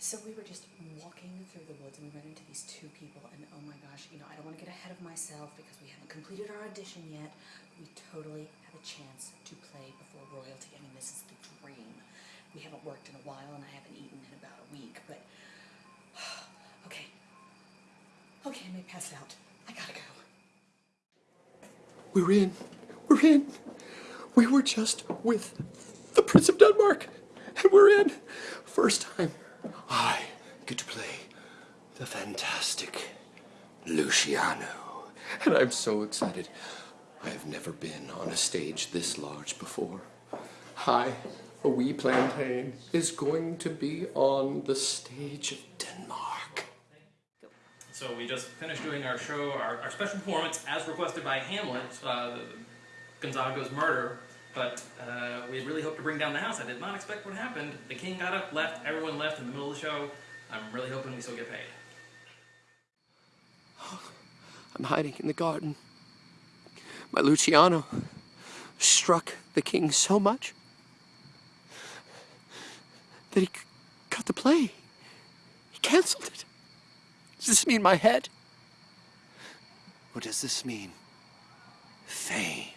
So we were just walking through the woods and we ran into these two people and oh my gosh, you know, I don't want to get ahead of myself because we haven't completed our audition yet. We totally have a chance to play before royalty. I mean, this is the dream. We haven't worked in a while and I haven't eaten in about a week, but okay. Okay, I may pass out. I gotta go. We're in. We're in. We were just with the Prince of Denmark. And we're in. First time I get to play the fantastic Luciano. And I'm so excited. I have never been on a stage this large before. Hi, a wee plantain is going to be on the stage of Denmark. So we just finished doing our show, our, our special performance as requested by Hamlet, uh, murder. But uh, we really hoped to bring down the house. I did not expect what happened. The king got up, left, everyone left in the middle of the show. I'm really hoping we still get paid. I'm hiding in the garden. My Luciano struck the king so much that he cut the play. He canceled it. Does this mean my head? What does this mean fame?